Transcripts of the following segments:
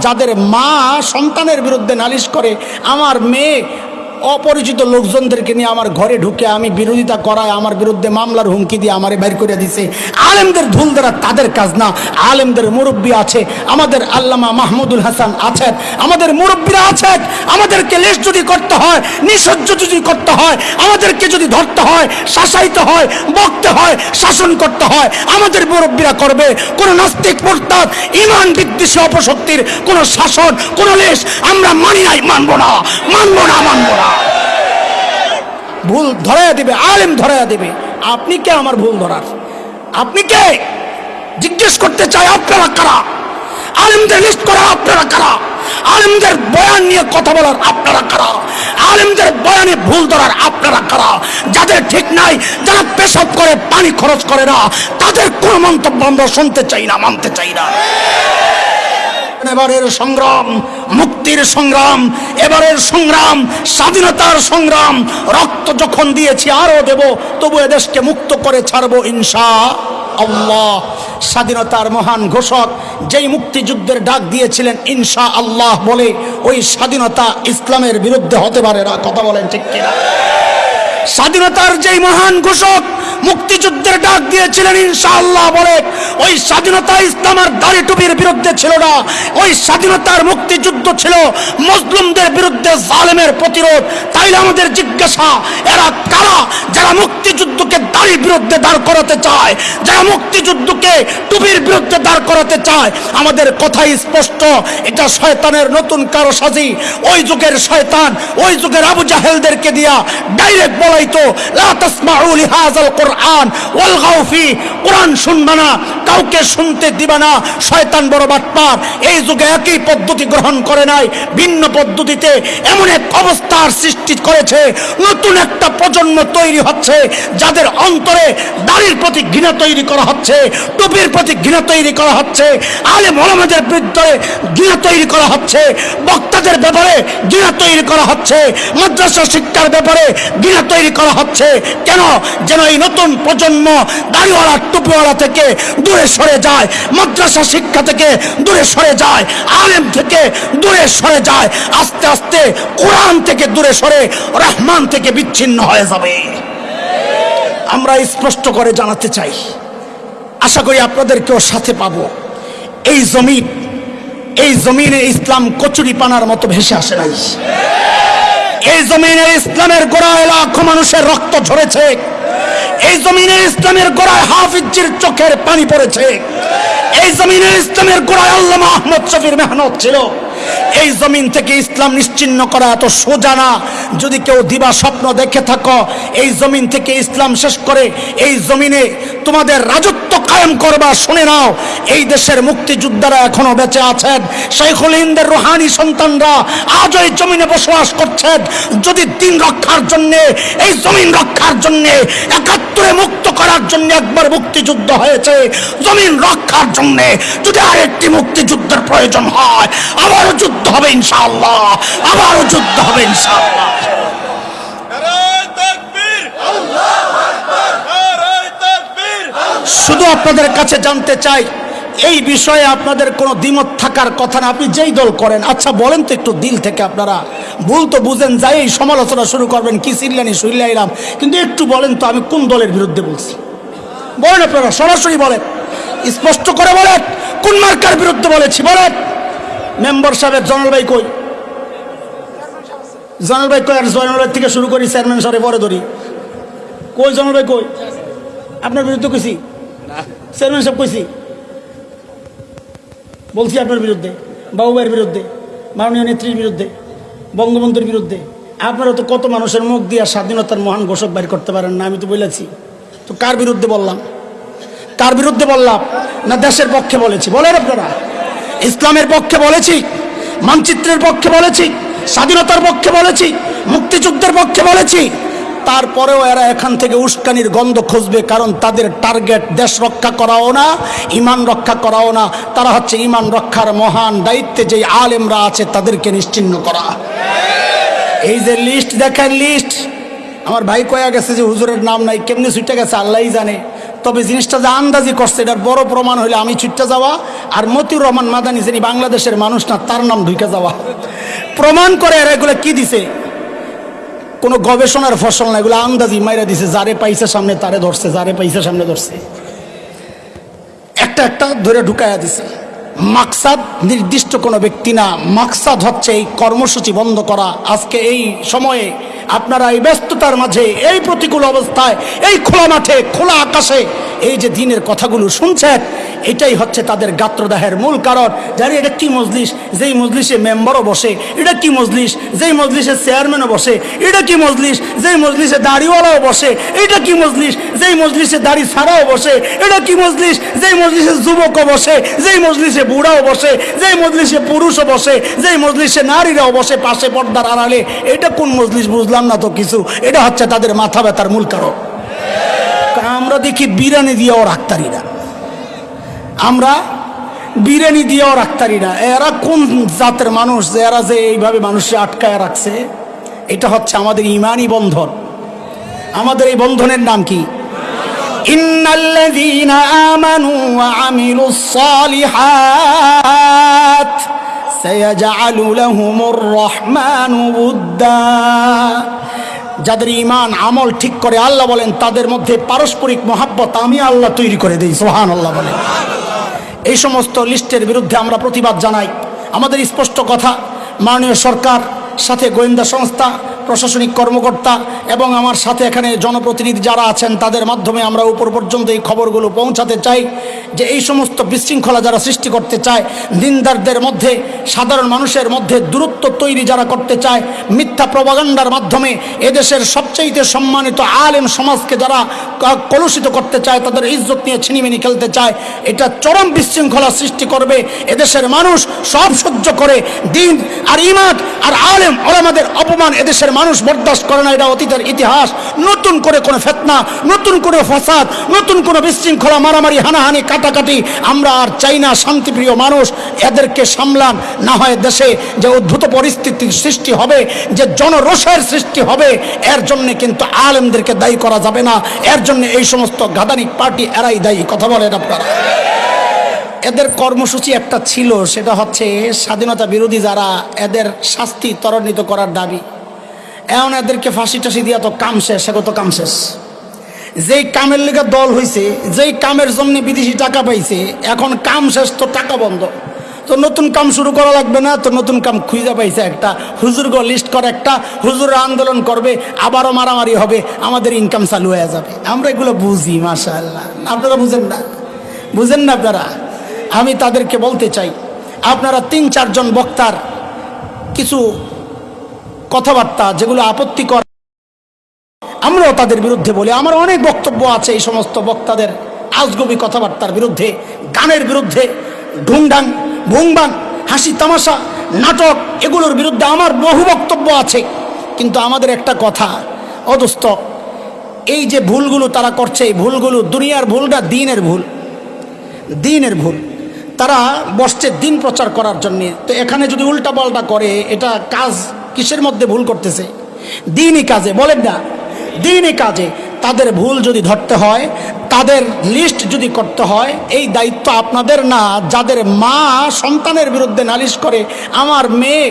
যাদের মা সন্তানের বিরুদ্ধে নালিশ করে আমার মেয়ে অপরিচিত লোকজনদেরকে নিয়ে আমার ঘরে ঢুকে আমি বিরোধিতা করায় আমার বিরুদ্ধে মামলার হুমকি দিয়ে আমারে বের করে দিছে। আলেমদের ধুল দ্বারা তাদের কাজ না। আলেমদের মুরব্বী আছে, আমাদের আল্লামা মাহমুদুল হাসান আছেন, আমাদের মুরব্বীরা আছেন, আমাদেরকে লেশ যদি করতে হয় নিঃসহ্য যদি করতে হয়, আমাদেরকে যদি ধরতে হয় শাসাইতে হয়, বকতে হয়, শাসন করতে হয়, আমাদের মুরব্বীরা করবে। কোন নাস্তিক মোরতাদ, ইমান বিদ্বেষী অপশক্তির কোন শাসন, কোন লেশ আমরা মানি নাই, মানবো না মানবো না মানবো না। ভুল ধরাইয়া দিবে, আলেম ধরাইয়া দিবে। আপনি কে আমার ভুল ধরার? আপনি কে? জিজ্ঞেস করতে চাই, আপনারা কারা? আলেমদের লিস্ট করা, আপনারা কারা? আলেমদের বয়ান নিয়ে কথা বলার, আপনারা কারা? আলেমদের বয়ানে ভুল ধরার, আপনারা কারা? যাদের ঠিক নাই, যারা পেশাব করে, পানি খরচ করে না, তাদের কোন মন্তব্য আমরা শুনতে চাই না, মানতে চাই না। এবারের সংগ্রাম, মুক্তির সংগ্রাম, এবারের সংগ্রাম, স্বাধীনতার সংগ্রাম। রক্ত যখন দিয়েছি, আরও দেব, তবু এদেশকে মুক্ত করে ছাড়বো ইনশা আল্লাহ। স্বাধীনতার মহান ঘোষক, যেই মুক্তিযুদ্ধের ডাক দিয়েছিলেন, ইনশা আল্লাহ বলে, ওই স্বাধীনতা ইসলামের বিরুদ্ধে হতে পারে না। কথা বলেন ঠিক কিনা? স্বাধীনতার যেই মহান ঘোষক মুক্তিযুদ্ধের ডাক দিয়েছিলেন, ইনশাআল্লাহ বলে, ওই স্বাধীনতা ইসলামের দাড়ি টুপির বিরুদ্ধে ছিল না, ওই স্বাধীনতার মুক্তিযুদ্ধ ছিল মুসলিমদের বিরুদ্ধে জালেমের প্রতিরোধ। তাইলে আমাদের জিজ্ঞাসা, এরা কারা যারা মুক্তিযুদ্ধকে দাড়ির বিরুদ্ধে দাঁড় করাতে চায়, যারা মুক্তিযুদ্ধকে টুপির বিরুদ্ধে দাঁড় করাতে চায়, আমাদের কথাই স্পষ্ট, এটা শয়তানের নতুন কারও সাজি ওই যুগের শয়তান, ওই যুগের আবু জাহেলদেরকে দিয়া ডাইরেক্ট বলাইতো, লা তাসমাউ লিহাযাল কোরআন ওয়ালগাউ ফি, কোরআন শুনবা না, কাউকে শুনতে দিবা না, শয়তান বড় বাটপার। এই যুগে একই পদ্ধতি গ্রহণ করে নাই, ভিন্ন পদ্ধতিতে এমন এক অবস্থার সৃষ্টি করেছে, নতুন একটা প্রজন্ম তৈরি হচ্ছে, যাদের অন্তরে দাড়ির প্রতি ঘৃণা তৈরি করা হচ্ছে, টুপির প্রতি ঘৃণা তৈরি করা হচ্ছে আলে মলামাদের বিরুদ্ধে ঘৃণা তৈরি করা হচ্ছে, বক্তাদের ব্যাপারে ঘৃণা তৈরি করা হচ্ছে, মাদ্রাসা শিক্ষার ব্যাপারে ঘৃণা তৈরি করা হচ্ছে। কেন? যেন এই নতুন প্রজন্ম দাড়িওয়ালা, টুপিওয়ালা থেকে দূরে সরে যায়, মাদ্রাসা শিক্ষা থেকে দূরে সরে যায়, আলেম থেকে দূরে সরে যায়, আস্তে আস্তে কোরআন থেকে দূরে সরে রহমান থেকে বিচ্ছিন্ন হয়ে যাবে। আমরা স্পষ্ট করে জানাতে চাই। আশা করি আপনাদেরকেও সাথে পাব। এই জমিন, এই জমিনে ইসলাম কচুরি পানার মতো ভেসে আসে নাই। এই জমিনে ইসলামের গোড়ায় লাখো মানুষের রক্ত ঝরেছে। এই জমিনে ইসলামের গোড়ায় হাফিজির চোখের পানি পড়েছে। এই জমিনে ইসলামের গোড়ায় আল্লাহ আহমদ শফির মেহনত ছিল। এই জমিন থেকে ইসলাম নিশ্চিন্ন করা এত সোজা না। যদি কেউ দিবা স্বপ্ন দেখে থাকো, এই জমিন থেকে ইসলাম শেষ করে এই জমিনে তোমাদের রাজত্ব কায়েম করবা, শুনে নাও। এই দেশের মুক্তিযোদ্ধারা এখনও বেঁচে আছেন। শেখুল হিন্দের রোহানি সন্তানরা আজ এই জমিনে বসবাস করছেন। যদি দিন রক্ষার জন্য, এই জমিন রক্ষার জন্য, একাত্তরে মুক্ত করার জন্য একবার মুক্তিযুদ্ধ হয়েছে, জমিন রক্ষার জন্য যদি আরেকটি মুক্তিযুদ্ধের প্রয়োজন হয় আবারও যুদ্ধ হবে ইনশাআল্লাহ। আবারও যুদ্ধ হবে ইনশাআল্লাহ। শুধু আপনাদের কাছে জানতে চাই, এই বিষয়ে আপনাদের কোনো দ্বিমত থাকার কথা না। আপনি যেই দল করেন আচ্ছা বলেন তো একটু দিল থেকে আপনারা। ভুল তো বুঝেন, যাই এই সমালোচনা শুরু করবেন, কি সিল্লানি শুইলাইলাম কিন্তু একটু বলেন তো, আমি কোন দলের বিরুদ্ধে বলছি? বলেন আপনারা, সরাসরি বলেন। স্পষ্ট করে বলেন, কোন মার্কার বিরুদ্ধে বলেছি, বলেন। মেম্বার সাহেবের জনল ভাই কই? জনল ভাই কই? আর জয়নাল ভাই থেকে শুরু করি, চেয়ারম্যান সাহেব পরে ধরি। কই জনল ভাই কই? আপনার বিরুদ্ধে কইছি? চেয়ারম্যান সাহেব কইছি? বলছি আপনার বিরুদ্ধে, বাবু ভাইয়ের বিরুদ্ধে, মাননীয় নেত্রীর বিরুদ্ধে, বঙ্গবন্ধুর বিরুদ্ধে। আপনারা তো কত মানুষের মুখ দিয়ে স্বাধীনতার মহান ঘোষক বাইর করতে পারেন না, আমি তো বলেছি। তো কার বিরুদ্ধে বললাম? কার বিরুদ্ধে বললাম? না দেশের পক্ষে বলেছি? বলেন আপনারা। ইসলামের পক্ষে বলেছি, মানচিত্রের পক্ষে বলেছি, স্বাধীনতার পক্ষে বলেছি, মুক্তিযুদ্ধের পক্ষে বলেছি। তারপরেও এরা এখান থেকে উস্কানির গন্ধ খুঁজবে, কারণ তাদের টার্গেট দেশ রক্ষা করাও না, ইমান রক্ষা করাও না। তারা হচ্ছে ইমান রক্ষার মহান দায়িত্বে যে আলেমরা আছে তাদেরকে নিশ্চিন্ন করা। এই যে লিস্ট দেখেন লিস্ট আমার ভাই কয়া গেছে যে হুজুরের নাম নাই, কেমনি ছুটে গেছে, আল্লাহই জানে। তবে জিনিসটা যে আন্দাজি করছে, এটার বড় প্রমাণ হইলে আমি ছুটতে যাওয়া আর মতিউর রহমান মাদানি যিনি বাংলাদেশের মানুষ না, তার নাম ঢুকে যাওয়া। প্রমাণ করে আর এগুলো কি দিছে? কোনো গবেষণার ফসল না, এগুলো আন্দাজি মাইরা দিছে, যারে পাইছে সামনে তারে ধরছে, যারে পাইছে সামনে ধরছে। একটা একটা ধরে ঢুকাইয়া দিছে। মাকসাদ নির্দিষ্ট কোনো ব্যক্তি না। মাকসাদ হচ্ছে এই কর্মসূচি বন্ধ করা। আজকে এই সময়ে আপনারা এই ব্যস্ততার মাঝে, এই প্রতিকূল অবস্থায়, এই খোলা মাঠে, খোলা আকাশে এই যে দিনের কথাগুলো শুনছেন এটাই হচ্ছে তাদের গাত্রদাহের মূল কারণ। জানি এটা কি মজলিস? যেই মজলিসে মেম্বারও বসে, এটা কি মজলিস? যেই মজলিসে চেয়ারম্যানও বসে, এটা কি মজলিস? যেই মজলিসে দাড়িওয়ালাও বসে, এটা কি মজলিস? যেই মজলিসে দাড়ি ছাড়াও বসে, এটা কি মজলিস? যেই মজলিসে যুবকও বসে, যেই মজলিসে বুড়াও বসে, যেই মজলিসে পুরুষও বসে, যেই মজলিসে নারীরাও বসে পাশে পর্দার আড়ালে, এটা কোন মজলিস বুঝলাম না তো কিছু। এটা হচ্ছে তাদের মাথা ব্যথার মূল কারণ। আমরা দেখি বিরিয়ানি দিয়েও রাখতারিরা আমরা বিরিয়ানি দিয়েও রাখতারিরা এরা কোন জাতের মানুষ যে এরা যে এইভাবে মানুষকে আটকায় রাখছে? এটা হচ্ছে আমাদের ইমানই বন্ধন। আমাদের এই বন্ধনের নাম কি? আমানু রহমানু উদ্দা যাদের ইমান আমল ঠিক করে আল্লাহ বলেন, তাদের মধ্যে পারস্পরিক মহাব্বত আমি আল্লাহ তৈরি করে দিই সোহান আল্লাহ বলেন। এই সমস্ত লিস্টের বিরুদ্ধে আমরা প্রতিবাদ জানাই। আমাদের স্পষ্ট কথা মাননীয় সরকার সাথে গোয়েন্দা সংস্থা, প্রশাসনিক কর্মকর্তা এবং আমার সাথে এখানে জনপ্রতিনিধি যারা আছেন, তাদের মাধ্যমে আমরা উপর পর্যন্ত এই খবরগুলো পৌঁছাতে চাই যে এই সমস্ত বিশৃঙ্খলা যারা সৃষ্টি করতে চায়, দিনদারদের মধ্যে, সাধারণ মানুষের মধ্যে দূরত্ব তৈরি যারা করতে চায়, মিথ্যা প্রবাগান্ডার মাধ্যমে এদেশের সবচাইতে সম্মানিত আলেম সমাজকে যারা কলুষিত করতে চায়, তাদের ইজ্জত নিয়ে ছিনিমিনি খেলতে চায়, এটা চরম বিশৃঙ্খলা সৃষ্টি করবে। এদেশের মানুষ সব সহ্য করে, দিন আর ইমাদ আর আলেম ওলামাদের অপমান এদেশের মানুষ বরদাস্ত করে না, এটা অতীতের ইতিহাস। নতুন করে কোনো ফেতনা, নতুন করে ফসাদ, নতুন কোনো বিশৃঙ্খলা, মারামারি, হানাহানি, কাটাকাটি, আমরা আর চাই না শান্তিপ্রিয় মানুষ এদেরকে সামলান। না হয় দেশে যে উদ্ভূত পরিস্থিতির সৃষ্টি হবে, যে জনরোষের সৃষ্টি হবে, এর জন্য কিন্তু আলেমদেরকে দায়ী করা যাবে না। এর জন্য এই সমস্ত গাদানিক পার্টি এরাই দায়ী। কথা বলেন আপনারা। এদের কর্মসূচি একটা ছিল, সেটা হচ্ছে স্বাধীনতা বিরোধী যারা এদের শাস্তি ত্বরান্বিত করার দাবি। এমন এদেরকে ফাঁসি টাসি দিয়া তো কাম শেষ সে তো কাম শেষ। যেই কামের লেগে দল হয়েছে যেই কামের জন্য বিদেশি টাকা পাইছে, এখন কাম শেষ তো টাকা বন্ধ। তো নতুন কাম শুরু করা লাগবে না, তো নতুন কাম খুঁজে পাইছে একটা। হুজুরগ লিস্ট করে একটা, হুজুর আন্দোলন করবে, আবারও মারামারি হবে, আমাদের ইনকাম চালু হয়ে যাবে। আমরা এগুলো বুঝি মাশা আল্লাহ আপনারা বুঝেন না? বুঝেন না আপনারা? আমি তাদেরকে বলতে চাই, আপনারা তিন, চারজন বক্তার কিছু কথাবার্তা যেগুলো আপত্তিকর, আমরাও তাদের বিরুদ্ধে বলি। আমার অনেক বক্তব্য আছে এই সমস্ত বক্তাদের আজগবি কথাবার্তার বিরুদ্ধে, গানের বিরুদ্ধে, ঢুংঢাং ভুংবাং হাসি তামাশা, নাটক, এগুলোর বিরুদ্ধে আমার বহু বক্তব্য আছে। কিন্তু আমাদের একটা কথা অদস্ত এই যে ভুলগুলো তারা করছে, এই ভুলগুলো দুনিয়ার ভুলটা দিনের ভুল দিনের ভুল। তারা বসছে দিন প্রচার করার জন্য। তো এখানে যদি উল্টা পাল্টা করে, এটা কাজ কিসের মধ্যে ভুল করতেছে? দিনই কাজে, বলেন না। দিনই কাজে। তাদের ভুল যদি ধরতে হয়, তাদের লিস্ট যদি করতে হয়, এই দায়িত্ব আপনাদের না। যাদের মা সন্তানের বিরুদ্ধে নালিশ করে, আমার মেয়ে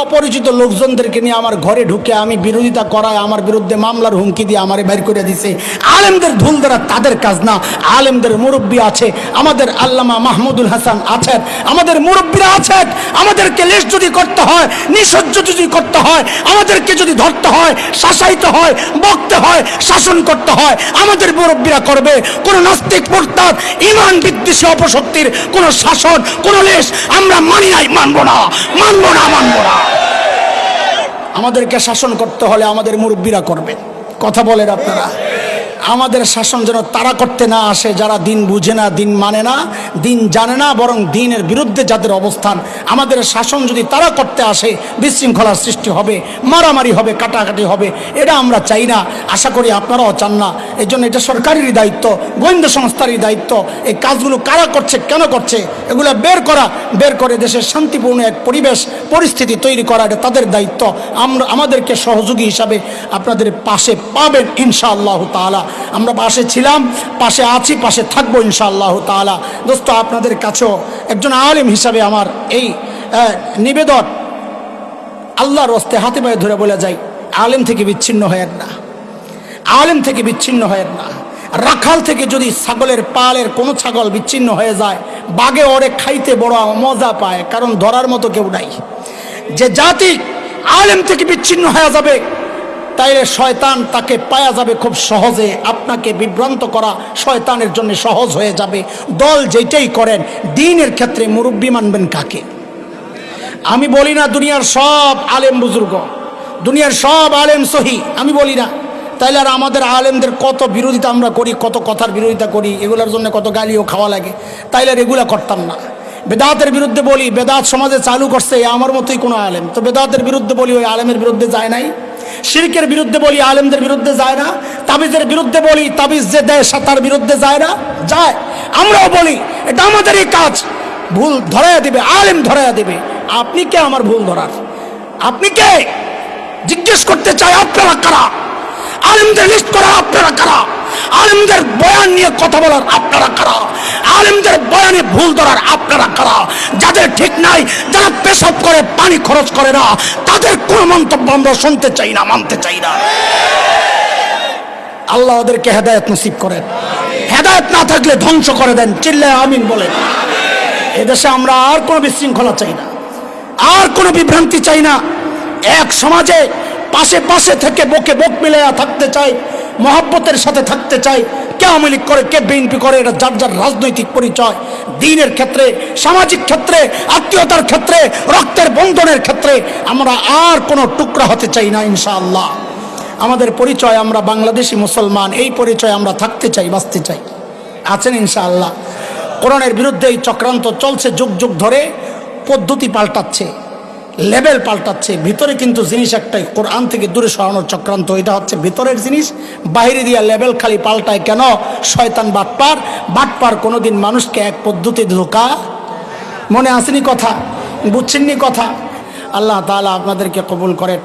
অপরিচিত লোকজনদেরকে নিয়ে আমার ঘরে ঢুকে আমি বিরোধিতা করায় আমার বিরুদ্ধে মামলার হুমকি দিয়ে আমারে বের করে দিছে। আলেমদের ধুল দ্বারা তাদের কাজ না। আলেমদের মুরব্বী আছে, আমাদের আল্লামা মাহমুদুল হাসান আছেন, আমাদের মুরব্বীরা আছেন, আমাদেরকে লেশ যদি করতে হয় নিঃসহ্য যদি করতে হয়, আমাদেরকে যদি ধরতে হয়, শাসাইতে হয়, বকতে হয়, শাসন করতে হয়, আমাদের মুরব্বীরা করবে। কোনো নাস্তিক মোরতাদ, ইমান বিদ্বেষী অপশক্তির কোনো শাসন, কোনো লেশ আমরা মানি নাই, মানবো না মানবো না মানবো না। আমাদেরকে শাসন করতে হলে আমাদের মুরব্বীরা করবে। কথা বলেন আপনারা। আমাদের শাসন যেন তারা করতে না আসে, যারা দিন বুঝে না, দিন মানে না, দিন জানে না, বরং দিনের বিরুদ্ধে যাদের অবস্থান, আমাদের শাসন যদি তারা করতে আসে, বিশৃঙ্খলার সৃষ্টি হবে, মারামারি হবে, কাটাকাটি হবে, এটা আমরা চাই না। আশা করি আপনারাও চান না। এই জন্য এটা সরকারেরই দায়িত্ব, গোয়েন্দা সংস্থারই দায়িত্ব। এই কাজগুলো কারা করছে, কেন করছে, এগুলো বের করা, বের করে দেশের শান্তিপূর্ণ এক পরিবেশ, পরিস্থিতি তৈরি করা, এটা তাদের দায়িত্ব। আমরা, আমাদেরকে সহযোগী হিসাবে আপনাদের পাশে পাবেন ইনশাআল্লাহ তাআলা। আমরা পাশে ছিলাম, পাশে আছি, পাশে থাকব ইনশাআল্লাহ তাআলা। দোস্ত, আপনাদের কাছেও একজন আলিম হিসাবে আমার এই নিবেদন আল্লাহর রস্তে হাতে পায়ে ধরে বলে যাই আলেম থেকে বিচ্ছিন্ন হয় না। আলেম থেকে বিচ্ছিন্ন হয় না। রাখাল থেকে যদি ছাগলের পালের কোনো ছাগল বিচ্ছিন্ন হয়ে যায় বাগে ওরে খাইতে বড় মজা পায়, কারণ ধরার মতো কেউ নাই। যে জাতি আলেম থেকে বিচ্ছিন্ন হয়ে যাবে তাইলে শয়তান তাকে পায়া যাবে খুব সহজে। আপনাকে বিভ্রান্ত করা শয়তানের জন্য সহজ হয়ে যাবে। দল যেটাই করেন, দিনের ক্ষেত্রে মুরব্বী মানবেন কাকে? আমি বলি না দুনিয়ার সব আলেম বুজুর্গ, দুনিয়ার সব আলেম সহি, আমি বলি না। তাইলে আর আমাদের আলেমদের কত বিরোধিতা আমরা করি, কত কথার বিরোধিতা করি, এগুলোর জন্য কত গালিও খাওয়া লাগে। তাইলে আর এগুলা করতাম না। বেদাতের বিরুদ্ধে বলি, বেদাত সমাজে চালু করছে আমার মতোই কোনো আলেম। তো বেদাতের বিরুদ্ধে বলি, ওই আলেমের বিরুদ্ধে যায় নাই। শিরকের বিরুদ্ধে বলি, আলেমদের বিরুদ্ধে যায় না। তাবিজের বিরুদ্ধে বলি, তাবিজ যে দেয় তার বিরুদ্ধে যায় না। যায়। আমরাও বলি, এটা আমাদেরই কাজ। ভুল ধরাইয়া দিবে, আলেম ধরাইয়া দিবে। আপনি কে আমার ভুল ধরার? আপনি কে? জিজ্ঞেস করতে চাই আপনারা কারা? আলেমদের লিস্ট করা, আপনারা কারা? আলেমদের বয়ান নিয়ে কথা বলার আপনারা কারা? আলেমদের বয়ানে ভুল ধরার আপনারা কারা? যাদের ঠিক নাই, যারা পেশাব করে, পানি খরচ করে না, তাদের কোনো মন্তব্য আমরা শুনতে চাই না, মানতে চাই না। আল্লাহ ওদেরকে হেদায়ত নসিব করেন। হেদায়ত না থাকলে ধ্বংস করে দেন। চিল্লায় আমিন বলেন। এদেশে আমরা আর কোনো বিশৃঙ্খলা চাই না। আর কোনো বিভ্রান্তি চাই না। এক সমাজে পাশে পাশে থেকে বকে বক মিলাইয়া থাকতে চাই। মহাব্বতের সাথে থাকতে চাই কে আওয়ামী লীগ করে, কে বিএনপি করে, এটা যার যার রাজনৈতিক পরিচয়। দিনের ক্ষেত্রে, সামাজিক ক্ষেত্রে, আত্মীয়তার ক্ষেত্রে, রক্তের বন্ধনের ক্ষেত্রে আমরা আর কোনো টুকরা হতে চাই না, ইনশাআল্লাহ। আমাদের পরিচয় আমরা বাংলাদেশি মুসলমান, এই পরিচয় আমরা থাকতে চাই, বাঁচতে চাই। আছেন ইনশাআল্লাহ। কোরআনের বিরুদ্ধে এই চক্রান্ত চলছে যুগ যুগ ধরে, পদ্ধতি পাল্টাচ্ছে। লেভেল পাল্টাচ্ছে, ভিতরে কিন্তু জিনিস একটাই, কোরআন থেকে দূরে সরানোর চক্রান্ত, এটা হচ্ছে ভিতরের জিনিস, বাহিরে দিয়া লেভেল খালি পাল্টায় কেন? শয়তান বাটপার বাটপার কোনোদিন মানুষকে এক পদ্ধতি ধোকা। মনে আসেনি কথা? বুঝছেননি কথা? আল্লাহ তালা আপনাদেরকে কবুল করেন।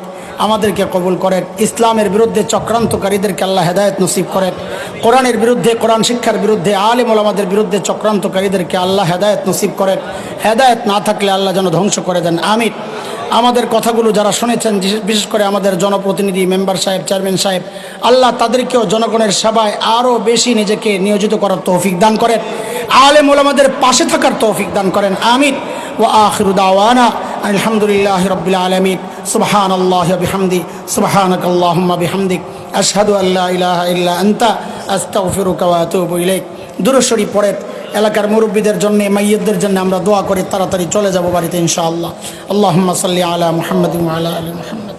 আমাদেরকে কবুল করেন। ইসলামের বিরুদ্ধে চক্রান্তকারীদেরকে আল্লাহ হেদায়ত নসিব করেন। কোরআনের বিরুদ্ধে, কোরআন শিক্ষার বিরুদ্ধে, আলিম ওলামাদের বিরুদ্ধে চক্রান্তকারীদেরকে আল্লাহ হেদায়ত নসিব করেন। হেদায়ত না থাকলে আল্লাহ যেন ধ্বংস করে দেন। আমিন। আমাদের কথাগুলো যারা শুনেছেন, বিশেষ- করে আমাদের জনপ্রতিনিধি, মেম্বার সাহেব, চেয়ারম্যান সাহেব, আল্লাহ তাদেরকেও জনগণের সেবায় আরও বেশি নিজেকে নিয়োজিত করার তৌফিক দান করেন। আলেম ওলামাদের পাশে থাকার তৌফিক দান করেন। আমিন। ও আখিরু দাওয়ানা আলহামদুলিল্লাহ রবিল আলমিন। সুবহান আল্লাহ বিহামদি। সুবহানাক আল্লাহুম্মা বিহামদিক। আশহাদু আল্লা ইলাহা ইল্লা আনতা। আস্তাগফিরুকা ওয়া আতুবু ইলাইক। দুরুশরী পড়ে এলাকার মুরব্বীদের জন্য, মাইয়দের জন্য আমরা দোয়া করি, তাড়াতাড়ি চলে যাব বাড়িতে ইনশাআল্লাহ। আল্লাহ সাল্লি আলা মোহাম্মদ আলা আলী মুহাম্মাদ।